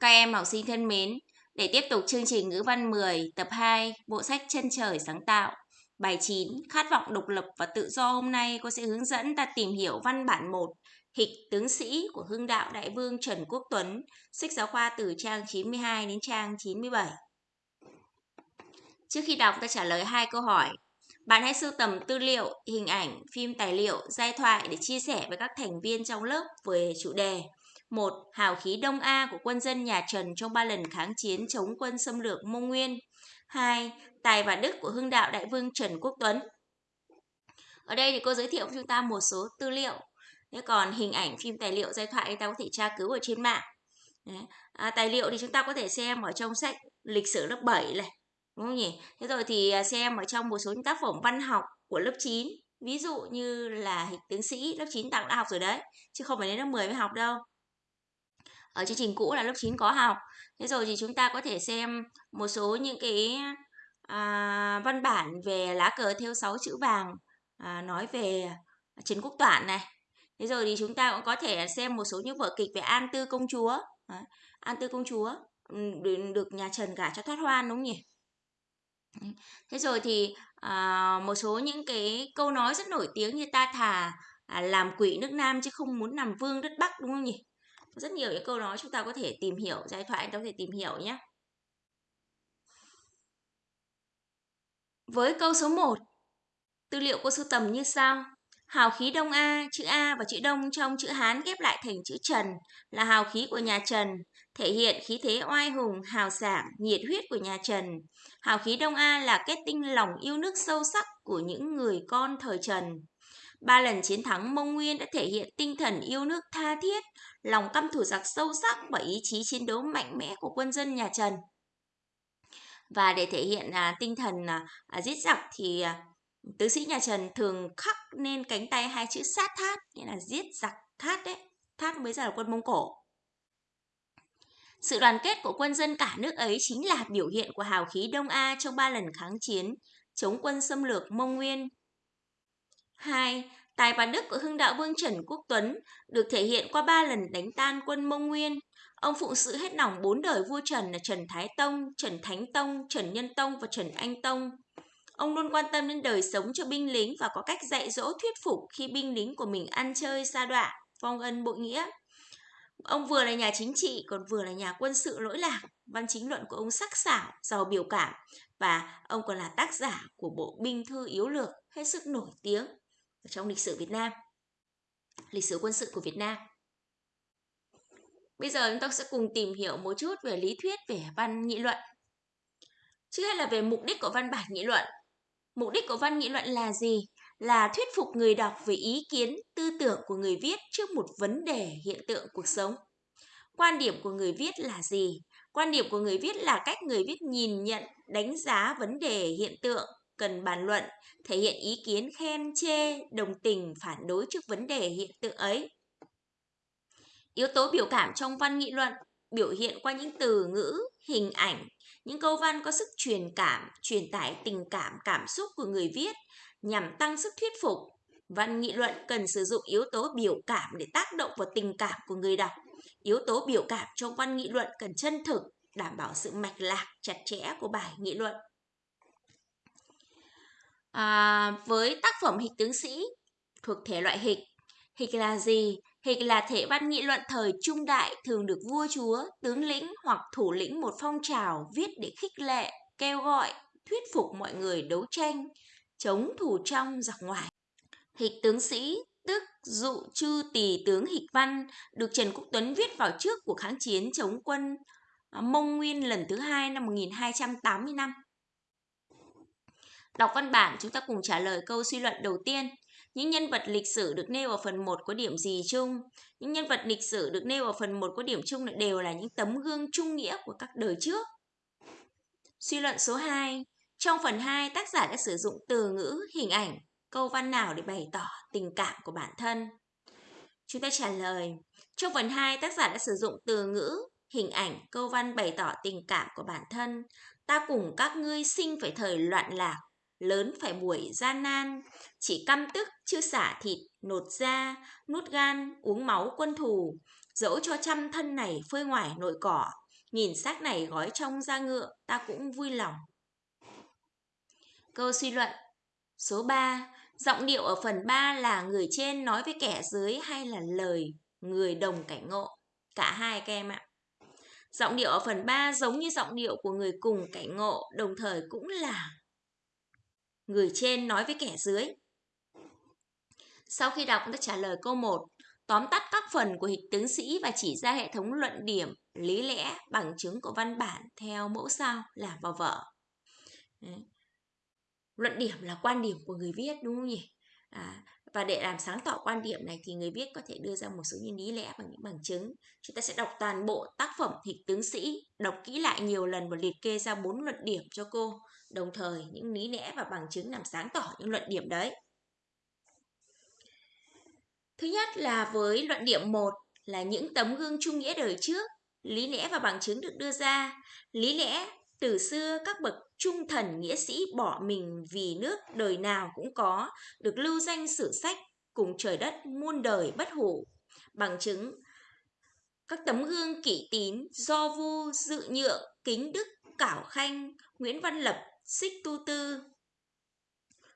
Các em học sinh thân mến, để tiếp tục chương trình ngữ văn 10 tập 2 bộ sách Chân trời sáng tạo. Bài 9 Khát vọng độc lập và tự do hôm nay cô sẽ hướng dẫn ta tìm hiểu văn bản 1 Hịch tướng sĩ của Hưng đạo Đại vương Trần Quốc Tuấn Sách giáo khoa từ trang 92 đến trang 97 Trước khi đọc ta trả lời hai câu hỏi. Bạn hãy sưu tầm tư liệu, hình ảnh, phim tài liệu, giai thoại để chia sẻ với các thành viên trong lớp về chủ đề một Hào khí Đông A của quân dân nhà Trần trong ba lần kháng chiến chống quân xâm lược Mông Nguyên. 2. Tài và đức của hưng đạo đại vương Trần Quốc Tuấn. Ở đây thì cô giới thiệu với chúng ta một số tư liệu. Thế còn hình ảnh, phim tài liệu, giai thoại ta có thể tra cứu ở trên mạng. À, tài liệu thì chúng ta có thể xem ở trong sách lịch sử lớp 7 này. Đúng không nhỉ? Thế rồi thì à, xem ở trong một số những tác phẩm văn học của lớp 9. Ví dụ như là hịch tướng sĩ lớp 9 tặng đã học rồi đấy. Chứ không phải đến lớp 10 mới học đâu ở chương trình cũ là lớp 9 có học. Thế rồi thì chúng ta có thể xem một số những cái à, văn bản về lá cờ theo 6 chữ vàng à, nói về Trần Quốc Toản này. Thế rồi thì chúng ta cũng có thể xem một số những vở kịch về An Tư Công Chúa. À, An Tư Công Chúa được nhà Trần gả cho thoát hoan đúng không nhỉ? Thế rồi thì à, một số những cái câu nói rất nổi tiếng như ta thà à, làm quỷ nước Nam chứ không muốn làm vương đất Bắc đúng không nhỉ? Rất nhiều những câu nói chúng ta có thể tìm hiểu giải thoại chúng ta có thể tìm hiểu nhé. Với câu số 1 tư liệu cô sưu tầm như sau. Hào khí đông A, chữ A và chữ đông trong chữ Hán ghép lại thành chữ Trần, là hào khí của nhà Trần, thể hiện khí thế oai hùng, hào sảng, nhiệt huyết của nhà Trần. Hào khí đông A là kết tinh lòng yêu nước sâu sắc của những người con thời Trần. Ba lần chiến thắng Mông Nguyên đã thể hiện tinh thần yêu nước tha thiết, lòng căm thù giặc sâu sắc và ý chí chiến đấu mạnh mẽ của quân dân nhà Trần. Và để thể hiện à, tinh thần à, à, giết giặc thì à, tứ sĩ nhà Trần thường khắc lên cánh tay hai chữ sát thát, nghĩa là giết giặc thát đấy. Thát mới ra là quân Mông Cổ. Sự đoàn kết của quân dân cả nước ấy chính là biểu hiện của hào khí Đông A trong ba lần kháng chiến chống quân xâm lược Mông Nguyên 2. Tài và đức của hưng đạo vương Trần Quốc Tuấn được thể hiện qua ba lần đánh tan quân Mông Nguyên. Ông phụng sự hết lòng bốn đời vua Trần là Trần Thái Tông, Trần Thánh Tông, Trần Nhân Tông và Trần Anh Tông. Ông luôn quan tâm đến đời sống cho binh lính và có cách dạy dỗ thuyết phục khi binh lính của mình ăn chơi xa đọa, phong ân bội nghĩa. Ông vừa là nhà chính trị còn vừa là nhà quân sự lỗi lạc. Văn chính luận của ông sắc sảo, giàu biểu cảm và ông còn là tác giả của bộ binh thư yếu lược hết sức nổi tiếng trong lịch sử Việt Nam, lịch sử quân sự của Việt Nam. Bây giờ chúng ta sẽ cùng tìm hiểu một chút về lý thuyết về văn nghị luận. Trước hết là về mục đích của văn bản nghị luận. Mục đích của văn nghị luận là gì? Là thuyết phục người đọc về ý kiến, tư tưởng của người viết trước một vấn đề hiện tượng cuộc sống. Quan điểm của người viết là gì? Quan điểm của người viết là cách người viết nhìn nhận, đánh giá vấn đề hiện tượng cần bàn luận, thể hiện ý kiến khen chê, đồng tình, phản đối trước vấn đề hiện tượng ấy. Yếu tố biểu cảm trong văn nghị luận biểu hiện qua những từ ngữ, hình ảnh, những câu văn có sức truyền cảm, truyền tải tình cảm, cảm xúc của người viết nhằm tăng sức thuyết phục. Văn nghị luận cần sử dụng yếu tố biểu cảm để tác động vào tình cảm của người đọc. Yếu tố biểu cảm trong văn nghị luận cần chân thực, đảm bảo sự mạch lạc, chặt chẽ của bài nghị luận. À, với tác phẩm hịch tướng sĩ thuộc thể loại hịch, hịch là gì? Hịch là thể văn nghị luận thời trung đại thường được vua chúa, tướng lĩnh hoặc thủ lĩnh một phong trào viết để khích lệ, kêu gọi, thuyết phục mọi người đấu tranh, chống thủ trong giặc ngoài. Hịch tướng sĩ tức dụ chư tỳ tướng hịch văn được Trần Quốc Tuấn viết vào trước cuộc kháng chiến chống quân à, Mông Nguyên lần thứ hai năm 1285. Đọc văn bản, chúng ta cùng trả lời câu suy luận đầu tiên. Những nhân vật lịch sử được nêu ở phần 1 có điểm gì chung? Những nhân vật lịch sử được nêu ở phần 1 có điểm chung là đều là những tấm gương trung nghĩa của các đời trước. Suy luận số 2. Trong phần 2, tác giả đã sử dụng từ ngữ, hình ảnh, câu văn nào để bày tỏ tình cảm của bản thân? Chúng ta trả lời. Trong phần 2, tác giả đã sử dụng từ ngữ, hình ảnh, câu văn bày tỏ tình cảm của bản thân. Ta cùng các ngươi sinh phải thời loạn lạc, lớn phải buổi gian nan, chỉ căm tức chưa xả thịt, nột da, nuốt gan, uống máu quân thù, dẫu cho trăm thân này phơi ngoài nội cỏ, nhìn xác này gói trong da ngựa, ta cũng vui lòng. Câu suy luận Số 3. Giọng điệu ở phần 3 là người trên nói với kẻ dưới hay là lời người đồng cảnh ngộ? Cả hai các em ạ. Giọng điệu ở phần 3 giống như giọng điệu của người cùng cảnh ngộ, đồng thời cũng là người trên nói với kẻ dưới. Sau khi đọc, ta trả lời câu 1, tóm tắt các phần của hịch tướng sĩ và chỉ ra hệ thống luận điểm, lý lẽ, bằng chứng của văn bản theo mẫu sao là vào vở. Đấy. Luận điểm là quan điểm của người viết đúng không nhỉ? À, và để làm sáng tỏ quan điểm này thì người viết có thể đưa ra một số những lý lẽ bằng những bằng chứng. Chúng ta sẽ đọc toàn bộ tác phẩm Hịch tướng sĩ, đọc kỹ lại nhiều lần và liệt kê ra bốn luận điểm cho cô. Đồng thời những lý lẽ và bằng chứng làm sáng tỏ những luận điểm đấy. Thứ nhất là với luận điểm 1 là những tấm gương trung nghĩa đời trước, lý lẽ và bằng chứng được đưa ra. Lý lẽ từ xưa các bậc trung thần nghĩa sĩ bỏ mình vì nước đời nào cũng có, được lưu danh sử sách cùng trời đất muôn đời bất hủ. Bằng chứng các tấm gương kỷ tín, do vu, dự nhượng, kính đức, cảo khanh, Nguyễn Văn Lập, xích tu tư.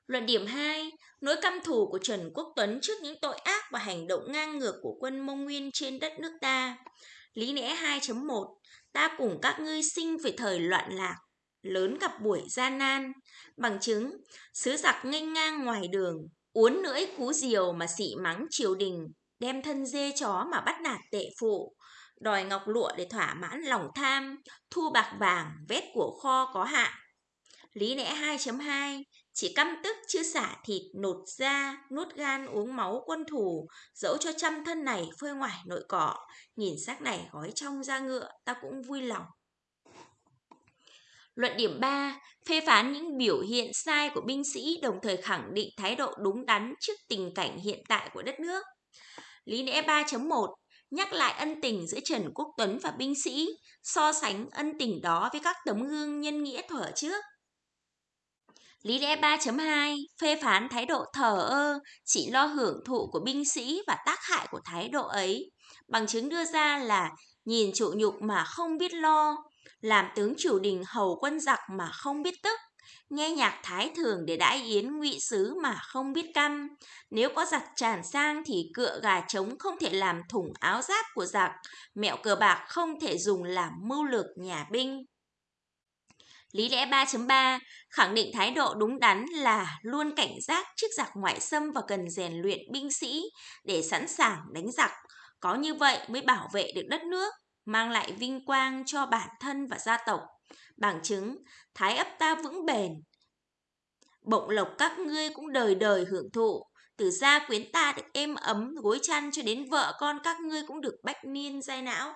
Luận điểm 2, nỗi căm thù của Trần Quốc Tuấn trước những tội ác và hành động ngang ngược của quân Mông Nguyên trên đất nước ta. Lý lẽ 2.1, ta cùng các ngươi sinh về thời loạn lạc, lớn gặp buổi gian nan. Bằng chứng, sứ giặc nghênh ngang ngoài đường, uốn lưỡi cú diều mà xị mắng triều đình, đem thân dê chó mà bắt nạt tệ phụ, đòi ngọc lụa để thỏa mãn lòng tham, thu bạc vàng, vét của kho có hạn. Lý lẽ 2.2 Chỉ căm tức chưa xả thịt, nột da, nuốt gan uống máu quân thủ, dẫu cho trăm thân này phơi ngoài nội cỏ, nhìn xác này gói trong da ngựa, ta cũng vui lòng. Luận điểm 3, phê phán những biểu hiện sai của binh sĩ đồng thời khẳng định thái độ đúng đắn trước tình cảnh hiện tại của đất nước. Lý lẽ 3.1, nhắc lại ân tình giữa Trần Quốc Tuấn và binh sĩ, so sánh ân tình đó với các tấm gương nhân nghĩa thuở trước. Lý lẽ 3.2 phê phán thái độ thờ ơ, chỉ lo hưởng thụ của binh sĩ và tác hại của thái độ ấy. Bằng chứng đưa ra là nhìn trụ nhục mà không biết lo, làm tướng triều đình hầu quân giặc mà không biết tức, nghe nhạc thái thường để đãi yến ngụy sứ mà không biết căm. Nếu có giặc tràn sang thì cựa gà trống không thể làm thủng áo giáp của giặc, mẹo cờ bạc không thể dùng làm mưu lược nhà binh. Lý lẽ 3.3 khẳng định thái độ đúng đắn là luôn cảnh giác trước giặc ngoại xâm và cần rèn luyện binh sĩ để sẵn sàng đánh giặc. Có như vậy mới bảo vệ được đất nước, mang lại vinh quang cho bản thân và gia tộc. Bằng chứng, thái ấp ta vững bền. Bộng lộc các ngươi cũng đời đời hưởng thụ, từ gia quyến ta được êm ấm gối chăn cho đến vợ con các ngươi cũng được bách niên dai não.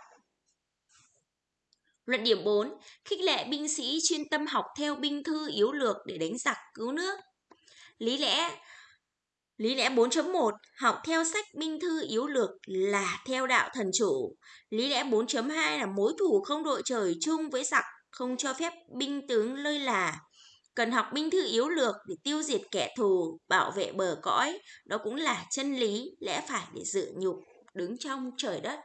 Luận điểm 4, khích lệ binh sĩ chuyên tâm học theo binh thư yếu lược để đánh giặc cứu nước. Lý lẽ Lý lẽ 4.1 Học theo sách binh thư yếu lược là theo đạo thần chủ. Lý lẽ 4.2 là mối thủ không đội trời chung với giặc, không cho phép binh tướng lơi là. Cần học binh thư yếu lược để tiêu diệt kẻ thù, bảo vệ bờ cõi. Đó cũng là chân lý, lẽ phải để dự nhục, đứng trong trời đất.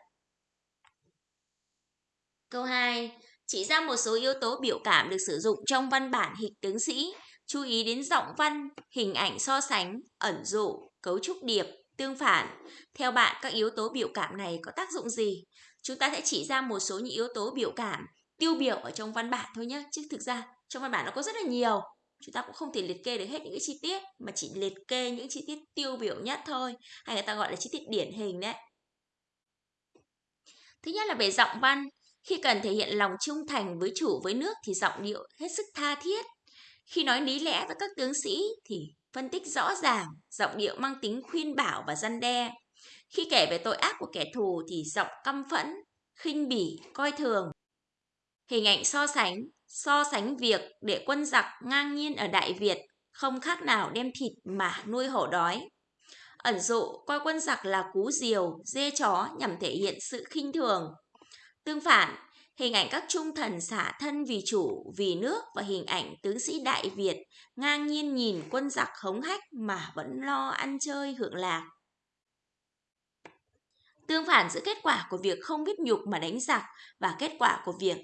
Câu 2. Chỉ ra một số yếu tố biểu cảm được sử dụng trong văn bản hịch tướng sĩ. Chú ý đến giọng văn, hình ảnh so sánh, ẩn dụ, cấu trúc điệp, tương phản. Theo bạn, các yếu tố biểu cảm này có tác dụng gì? Chúng ta sẽ chỉ ra một số những yếu tố biểu cảm tiêu biểu ở trong văn bản thôi nhé. Chứ thực ra trong văn bản nó có rất là nhiều. Chúng ta cũng không thể liệt kê được hết những cái chi tiết mà chỉ liệt kê những chi tiết tiêu biểu nhất thôi. Hay người ta gọi là chi tiết điển hình đấy. Thứ nhất là về giọng văn. Khi cần thể hiện lòng trung thành với chủ với nước thì giọng điệu hết sức tha thiết. Khi nói lý lẽ với các tướng sĩ thì phân tích rõ ràng, giọng điệu mang tính khuyên bảo và răn đe. Khi kể về tội ác của kẻ thù thì giọng căm phẫn, khinh bỉ, coi thường. Hình ảnh so sánh, so sánh việc để quân giặc ngang nhiên ở Đại Việt không khác nào đem thịt mà nuôi hổ đói. Ẩn dụ coi quân giặc là cú diều, dê chó nhằm thể hiện sự khinh thường, Tương phản, hình ảnh các trung thần xả thân vì chủ, vì nước và hình ảnh tướng sĩ Đại Việt ngang nhiên nhìn quân giặc hống hách mà vẫn lo ăn chơi hưởng lạc. Tương phản giữa kết quả của việc không biết nhục mà đánh giặc và kết quả của việc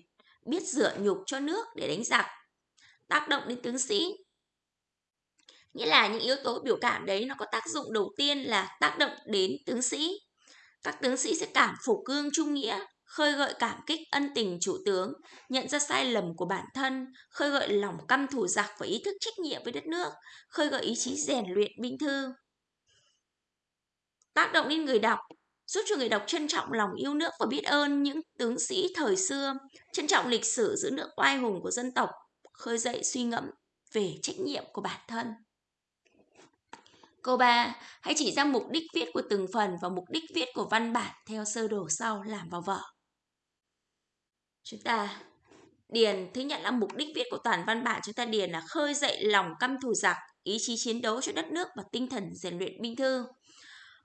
biết dựa nhục cho nước để đánh giặc. Tác động đến tướng sĩ Nghĩa là những yếu tố biểu cảm đấy nó có tác dụng đầu tiên là tác động đến tướng sĩ. Các tướng sĩ sẽ cảm phục cương trung nghĩa, khơi gợi cảm kích ân tình chủ tướng, nhận ra sai lầm của bản thân, khơi gợi lòng căm thù giặc và ý thức trách nhiệm với đất nước, khơi gợi ý chí rèn luyện binh thư. Tác động đến người đọc, giúp cho người đọc trân trọng lòng yêu nước và biết ơn những tướng sĩ thời xưa, trân trọng lịch sử giữ nước oai hùng của dân tộc, khơi dậy suy ngẫm về trách nhiệm của bản thân. Câu 3. Hãy chỉ ra mục đích viết của từng phần và mục đích viết của văn bản theo sơ đồ sau làm vào vở. Chúng ta điền thứ nhất là mục đích viết của toàn văn bản chúng ta điền là khơi dậy lòng căm thù giặc, ý chí chiến đấu cho đất nước và tinh thần rèn luyện binh thư.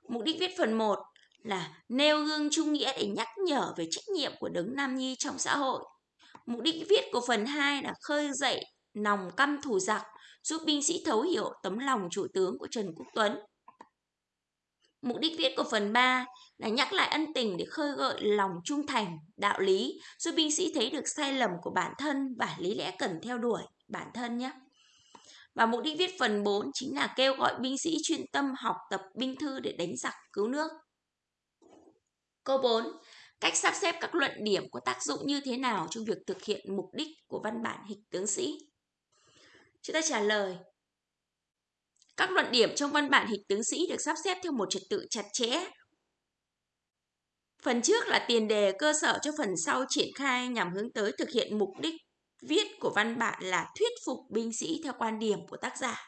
Mục đích viết phần 1 là nêu gương trung nghĩa để nhắc nhở về trách nhiệm của đấng nam nhi trong xã hội. Mục đích viết của phần 2 là khơi dậy lòng căm thù giặc, giúp binh sĩ thấu hiểu tấm lòng chủ tướng của Trần Quốc Tuấn. Mục đích viết của phần 3 là nhắc lại ân tình để khơi gợi lòng trung thành, đạo lý, giúp binh sĩ thấy được sai lầm của bản thân và lý lẽ cần theo đuổi bản thân nhé. Và mục đích viết phần 4 chính là kêu gọi binh sĩ chuyên tâm học tập binh thư để đánh giặc cứu nước. Câu 4. Cách sắp xếp các luận điểm có tác dụng như thế nào trong việc thực hiện mục đích của văn bản hịch tướng sĩ? Chúng ta trả lời. Các luận điểm trong văn bản hịch tướng sĩ được sắp xếp theo một trật tự chặt chẽ. Phần trước là tiền đề cơ sở cho phần sau triển khai nhằm hướng tới thực hiện mục đích viết của văn bản là thuyết phục binh sĩ theo quan điểm của tác giả.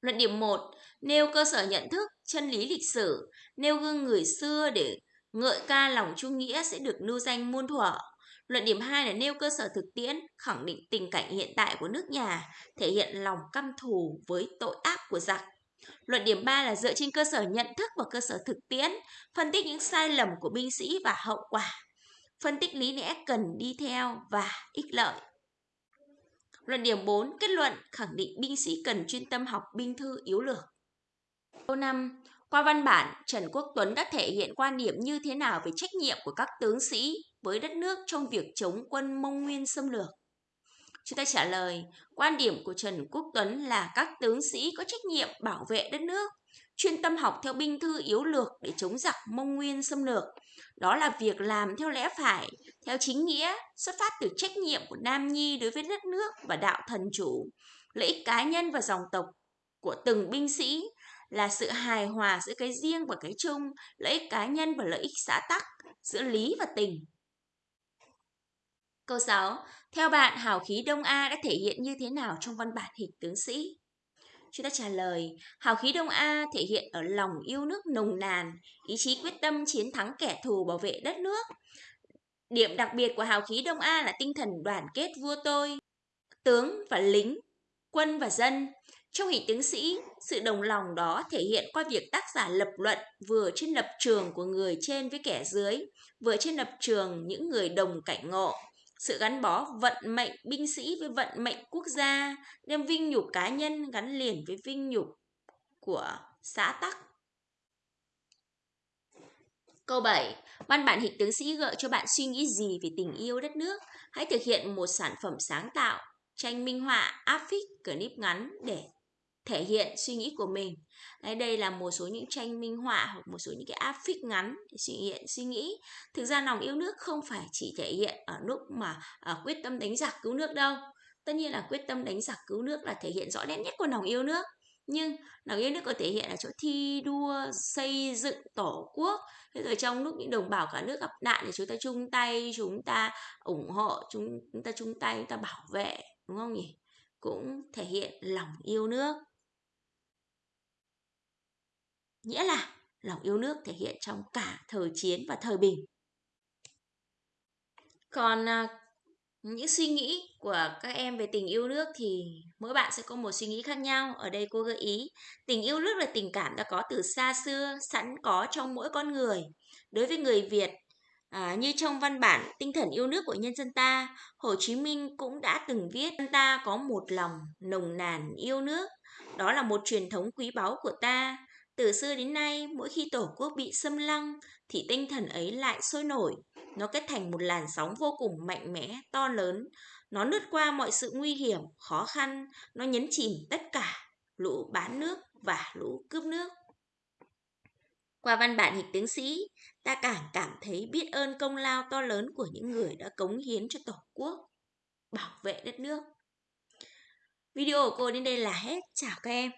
Luận điểm 1 nêu cơ sở nhận thức, chân lý lịch sử, nêu gương người xưa để ngợi ca lòng trung nghĩa sẽ được lưu danh muôn thuở. Luận điểm 2 là nêu cơ sở thực tiễn, khẳng định tình cảnh hiện tại của nước nhà, thể hiện lòng căm thù với tội ác của giặc. Luận điểm 3 là dựa trên cơ sở nhận thức và cơ sở thực tiễn, phân tích những sai lầm của binh sĩ và hậu quả, phân tích lý lẽ cần đi theo và ích lợi. Luận điểm 4 kết luận khẳng định binh sĩ cần chuyên tâm học binh thư yếu lược. Câu 5. Qua văn bản, Trần Quốc Tuấn đã thể hiện quan điểm như thế nào về trách nhiệm của các tướng sĩ với đất nước trong việc chống quân Mông Nguyên xâm lược? Chúng ta trả lời, quan điểm của Trần Quốc Tuấn là các tướng sĩ có trách nhiệm bảo vệ đất nước, chuyên tâm học theo binh thư yếu lược để chống giặc Mông Nguyên xâm lược. Đó là việc làm theo lẽ phải, theo chính nghĩa, xuất phát từ trách nhiệm của Nam Nhi đối với đất nước và đạo thần chủ, lợi ích cá nhân và dòng tộc của từng binh sĩ là sự hài hòa giữa cái riêng và cái chung, lợi ích cá nhân và lợi ích xã tắc, giữa lý và tình. Câu 6. Theo bạn, hào khí Đông A đã thể hiện như thế nào trong văn bản hịch tướng sĩ? Chúng ta trả lời, hào khí Đông A thể hiện ở lòng yêu nước nồng nàn, ý chí quyết tâm chiến thắng kẻ thù bảo vệ đất nước. Điểm đặc biệt của hào khí Đông A là tinh thần đoàn kết vua tôi, tướng và lính, quân và dân. Trong hình tướng sĩ, sự đồng lòng đó thể hiện qua việc tác giả lập luận vừa trên lập trường của người trên với kẻ dưới, vừa trên lập trường những người đồng cảnh ngộ sự gắn bó vận mệnh binh sĩ với vận mệnh quốc gia, đem vinh nhục cá nhân gắn liền với vinh nhục của xã tắc. Câu 7. Văn bản hịch tướng sĩ gợi cho bạn suy nghĩ gì về tình yêu đất nước? Hãy thực hiện một sản phẩm sáng tạo, tranh minh họa, áp phích, clip ngắn để thể hiện suy nghĩ của mình. Đấy, đây là một số những tranh minh họa hoặc một số những cái áp phích ngắn để thể hiện suy nghĩ. Thực ra lòng yêu nước không phải chỉ thể hiện ở lúc mà ở quyết tâm đánh giặc cứu nước đâu. Tất nhiên là quyết tâm đánh giặc cứu nước là thể hiện rõ nét nhất của lòng yêu nước. Nhưng lòng yêu nước có thể hiện ở chỗ thi đua xây dựng tổ quốc thế rồi trong lúc những đồng bào cả nước gặp nạn thì chúng ta chung tay chúng ta ủng hộ chúng ta chung tay chúng ta bảo vệ đúng không nhỉ cũng thể hiện lòng yêu nước nghĩa là lòng yêu nước thể hiện trong cả thời chiến và thời bình. Còn à, những suy nghĩ của các em về tình yêu nước thì mỗi bạn sẽ có một suy nghĩ khác nhau. Ở đây cô gợi ý tình yêu nước là tình cảm đã có từ xa xưa sẵn có trong mỗi con người. Đối với người việt À, như trong văn bản tinh thần yêu nước của nhân dân ta, Hồ Chí Minh cũng đã từng viết ta có một lòng nồng nàn yêu nước. Đó là một truyền thống quý báu của ta, từ xưa đến nay, mỗi khi Tổ quốc bị xâm lăng, thì tinh thần ấy lại sôi nổi. Nó kết thành một làn sóng vô cùng mạnh mẽ, to lớn. Nó lướt qua mọi sự nguy hiểm, khó khăn, nó nhấn chìm tất cả, lũ bán nước và lũ cướp nước. Qua văn bản hịch tướng sĩ, ta càng cảm thấy biết ơn công lao to lớn của những người đã cống hiến cho Tổ quốc, bảo vệ đất nước. Video của cô đến đây là hết. Chào các em.